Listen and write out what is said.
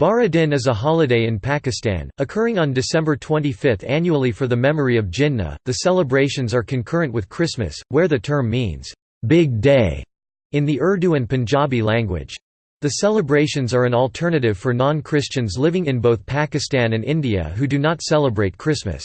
Bara-Din is a holiday in Pakistan, occurring on December 25 annually for the memory of Jinnah. The celebrations are concurrent with Christmas, where the term means, big day, in the Urdu and Punjabi language. The celebrations are an alternative for non-Christians living in both Pakistan and India who do not celebrate Christmas.